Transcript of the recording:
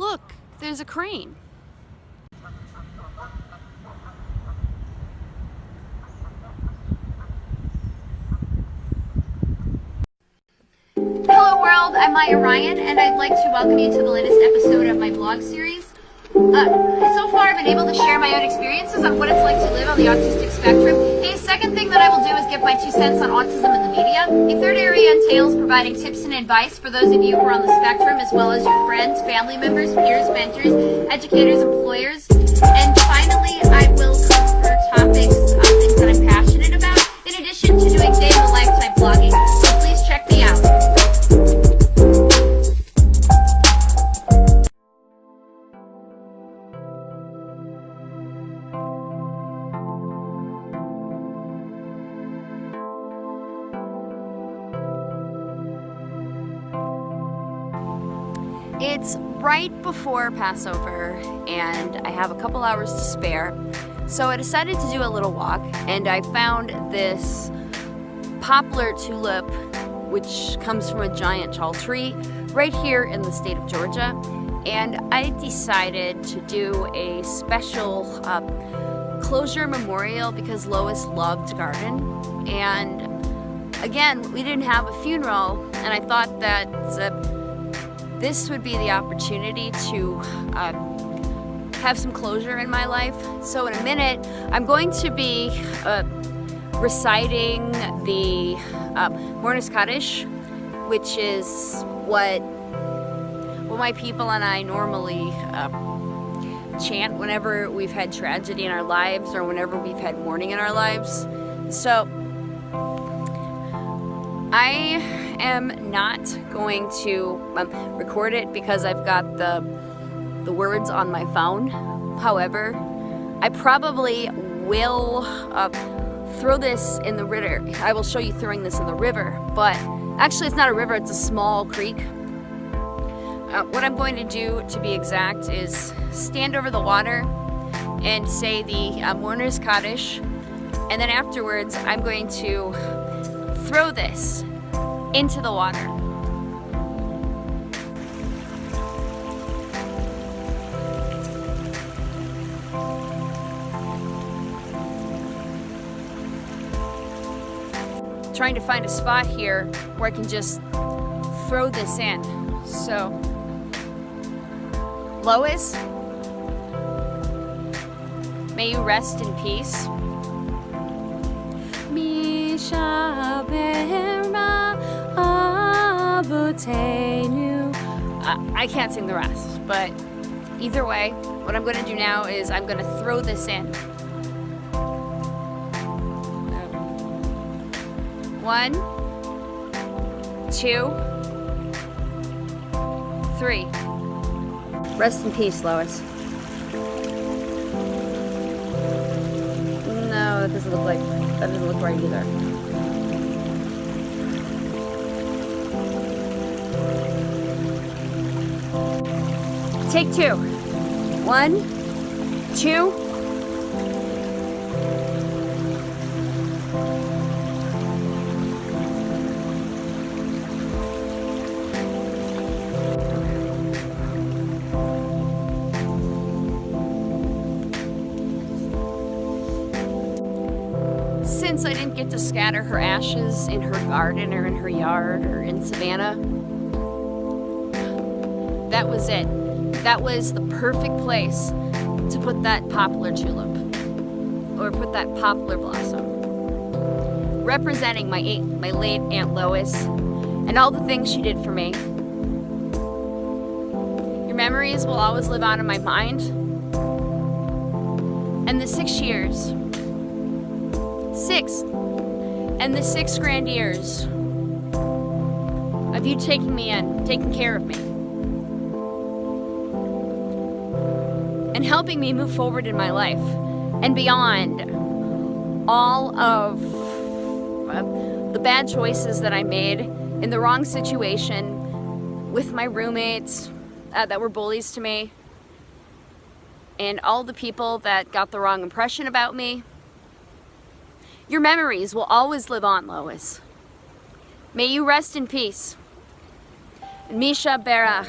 Look, there's a crane. Hello world, I'm Maya Ryan and I'd like to welcome you to the latest episode of my blog series. Uh, so far I've been able to share my own experiences on what it's like to live on the autistic spectrum. A second thing that I will do is give my two cents on autism in the media. A third area entails providing tips and advice for those of you who are on the spectrum as well as your friends, family members, peers, mentors, educators, employers. And finally, I will It's right before Passover and I have a couple hours to spare. So I decided to do a little walk and I found this poplar tulip which comes from a giant tall tree right here in the state of Georgia. And I decided to do a special uh, closure memorial because Lois loved garden. And again, we didn't have a funeral and I thought that uh, this would be the opportunity to uh, have some closure in my life. So in a minute, I'm going to be uh, reciting the uh, Mourner's Kaddish, which is what, what my people and I normally uh, chant whenever we've had tragedy in our lives or whenever we've had mourning in our lives. So I am not going to um, record it because I've got the, the words on my phone. However, I probably will uh, throw this in the river. I will show you throwing this in the river, but actually it's not a river, it's a small creek. Uh, what I'm going to do, to be exact, is stand over the water and say the uh, Mourner's Kaddish, and then afterwards I'm going to throw this into the water. Trying to find a spot here where I can just throw this in. So, Lois, may you rest in peace. Misha I can't sing the rest, but either way, what I'm gonna do now is I'm gonna throw this in. One, two, three. Rest in peace, Lois. No, that doesn't look like, that doesn't look right either. Take two. One, two. Since I didn't get to scatter her ashes in her garden or in her yard or in Savannah, that was it that was the perfect place to put that poplar tulip or put that poplar blossom representing my my late Aunt Lois and all the things she did for me. Your memories will always live on in my mind. And the six years, six, and the six grand years of you taking me in, taking care of me. And helping me move forward in my life and beyond all of uh, the bad choices that I made in the wrong situation with my roommates uh, that were bullies to me and all the people that got the wrong impression about me. Your memories will always live on, Lois. May you rest in peace. Misha Berach.